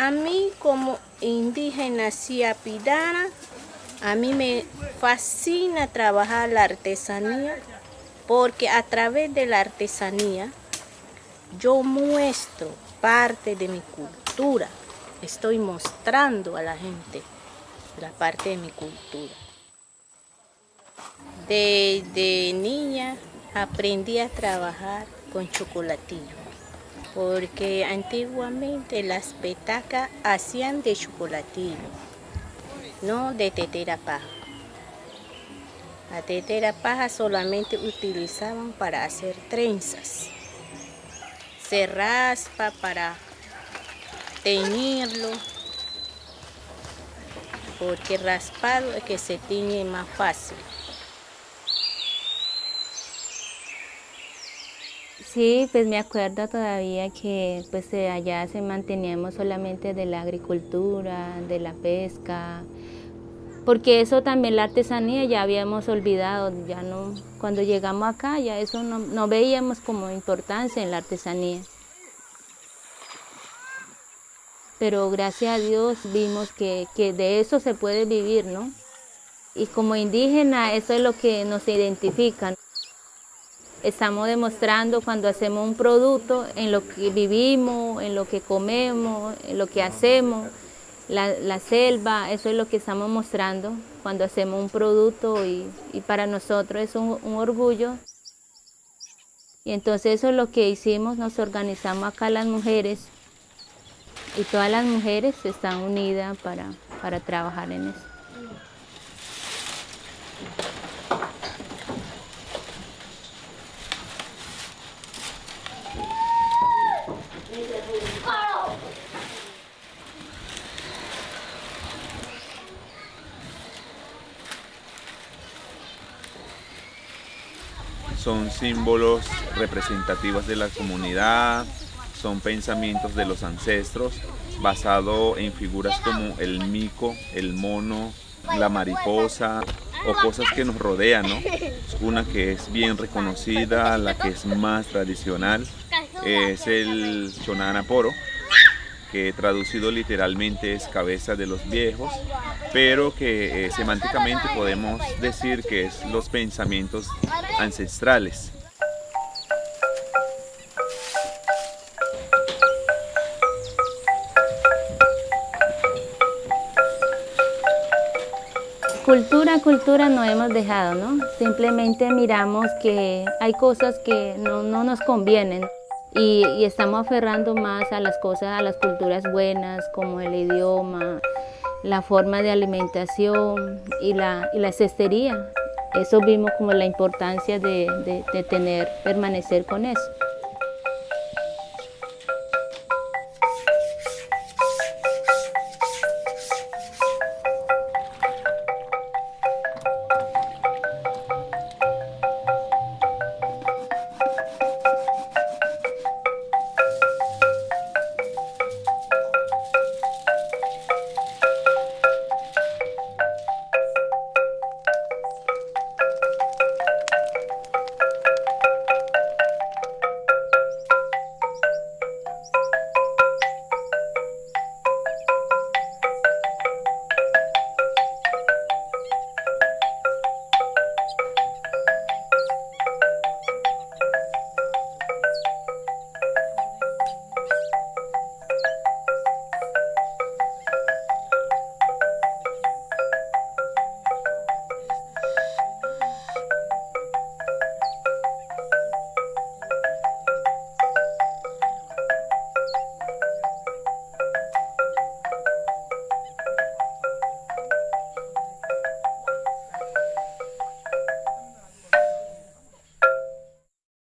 A mí como indígena siapidana, a mí me fascina trabajar la artesanía porque a través de la artesanía yo muestro parte de mi cultura. Estoy mostrando a la gente la parte de mi cultura. Desde niña aprendí a trabajar con chocolatillo, porque antiguamente las petacas hacían de chocolatillo, no de tetera paja. La tetera paja solamente utilizaban para hacer trenzas. Se raspa para teñirlo, porque raspado es que se tiñe más fácil. Sí, pues me acuerdo todavía que pues allá se manteníamos solamente de la agricultura, de la pesca, porque eso también la artesanía ya habíamos olvidado, ya no, cuando llegamos acá ya eso no, veíamos como importancia en la artesanía. Pero gracias a Dios vimos que, que de eso se puede vivir, ¿no? Y como indígena eso es lo que nos identifica. Estamos demostrando cuando hacemos un producto en lo que vivimos, en lo que comemos, en lo que hacemos la, selva, eso es lo que estamos mostrando cuando hacemos un producto y, para nosotros es un, orgullo. Y entonces eso es lo que hicimos, nos organizamos acá las mujeres y todas las mujeres están unidas para, para trabajar en eso. Son símbolos representativos de la comunidad, son pensamientos de los ancestros basado en figuras como el mico, el mono, la mariposa o cosas que nos rodean, ¿no? Una que es bien reconocida, la que es más tradicional, es el Chonanaporo, que traducido literalmente es cabeza de los viejos, pero que eh, semánticamente podemos decir que es los pensamientos ancestrales. Cultura, cultura no hemos dejado, ¿no? Simplemente miramos que hay cosas que no, no nos convienen y, y, estamos aferrando más a las cosas, a las culturas buenas, como el idioma, la forma de alimentación y la, y la cestería. Eso vimos como la importancia de, de, tener, permanecer con eso.